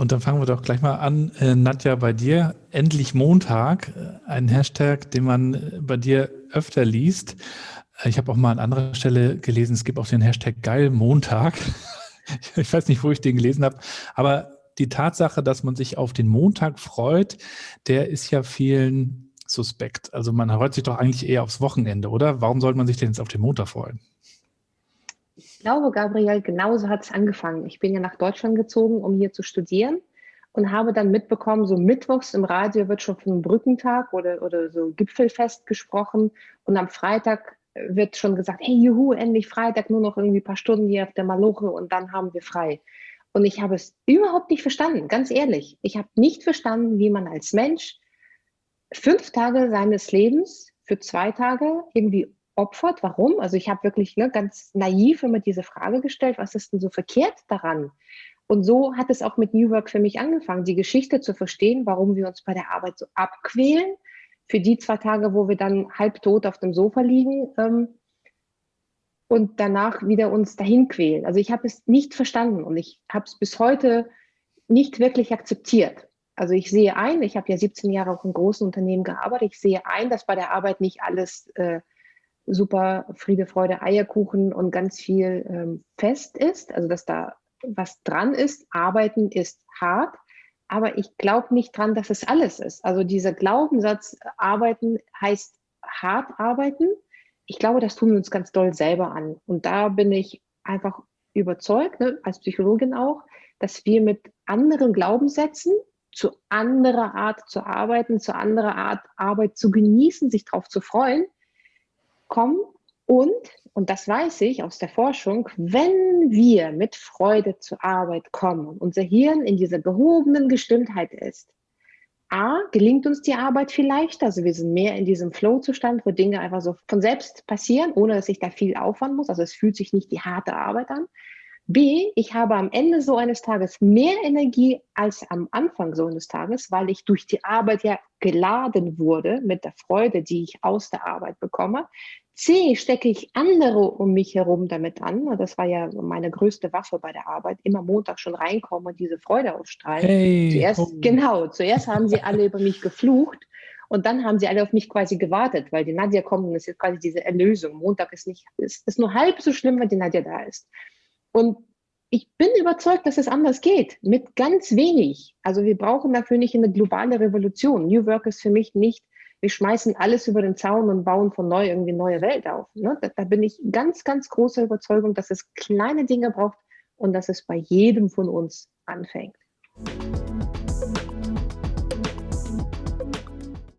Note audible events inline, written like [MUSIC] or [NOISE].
Und dann fangen wir doch gleich mal an, äh, Nadja, bei dir. Endlich Montag, äh, ein Hashtag, den man äh, bei dir öfter liest. Äh, ich habe auch mal an anderer Stelle gelesen, es gibt auch den Hashtag Geil Montag. [LAUGHS] ich weiß nicht, wo ich den gelesen habe, aber die Tatsache, dass man sich auf den Montag freut, der ist ja vielen suspekt. Also man freut sich doch eigentlich eher aufs Wochenende, oder? Warum sollte man sich denn jetzt auf den Montag freuen? Ich glaube, Gabriel, genauso hat es angefangen. Ich bin ja nach Deutschland gezogen, um hier zu studieren und habe dann mitbekommen, so mittwochs im Radio wird schon von Brückentag oder, oder so Gipfelfest gesprochen und am Freitag wird schon gesagt, hey, juhu, endlich Freitag, nur noch irgendwie ein paar Stunden hier auf der Maloche und dann haben wir frei. Und ich habe es überhaupt nicht verstanden, ganz ehrlich. Ich habe nicht verstanden, wie man als Mensch fünf Tage seines Lebens für zwei Tage irgendwie opfert. Warum? Also ich habe wirklich ne, ganz naiv immer diese Frage gestellt, was ist denn so verkehrt daran? Und so hat es auch mit New Work für mich angefangen, die Geschichte zu verstehen, warum wir uns bei der Arbeit so abquälen. Für die zwei Tage, wo wir dann halbtot auf dem Sofa liegen, ähm, und danach wieder uns dahin quälen. Also ich habe es nicht verstanden und ich habe es bis heute nicht wirklich akzeptiert. Also ich sehe ein, ich habe ja 17 Jahre auch in großen Unternehmen gearbeitet, ich sehe ein, dass bei der Arbeit nicht alles äh, super Friede, Freude, Eierkuchen und ganz viel ähm, fest ist, also dass da was dran ist. Arbeiten ist hart, aber ich glaube nicht dran, dass es alles ist. Also dieser Glaubenssatz, Arbeiten heißt hart arbeiten, ich glaube, das tun wir uns ganz doll selber an. Und da bin ich einfach überzeugt, ne, als Psychologin auch, dass wir mit anderen Glaubenssätzen zu anderer Art zu arbeiten, zu anderer Art Arbeit zu genießen, sich darauf zu freuen, kommen. Und, und das weiß ich aus der Forschung, wenn wir mit Freude zur Arbeit kommen, unser Hirn in dieser gehobenen Gestimmtheit ist, A, gelingt uns die Arbeit viel leichter. Also wir sind mehr in diesem Flow-Zustand, wo Dinge einfach so von selbst passieren, ohne dass ich da viel Aufwand muss. Also es fühlt sich nicht die harte Arbeit an. B, ich habe am Ende so eines Tages mehr Energie als am Anfang so eines Tages, weil ich durch die Arbeit ja geladen wurde mit der Freude, die ich aus der Arbeit bekomme. C, stecke ich andere um mich herum damit an. Das war ja meine größte Waffe bei der Arbeit. Immer Montag schon reinkommen und diese Freude ausstrahlen. Hey, zuerst, oh. Genau, zuerst haben sie alle über mich geflucht und dann haben sie alle auf mich quasi gewartet, weil die Nadja kommt und es ist quasi diese Erlösung. Montag ist nicht, ist, ist nur halb so schlimm, wenn die Nadja da ist. Und ich bin überzeugt, dass es anders geht, mit ganz wenig. Also wir brauchen dafür nicht eine globale Revolution. New Work ist für mich nicht, wir schmeißen alles über den Zaun und bauen von neu irgendwie neue Welt auf. Ne? Da, da bin ich ganz, ganz großer Überzeugung, dass es kleine Dinge braucht und dass es bei jedem von uns anfängt.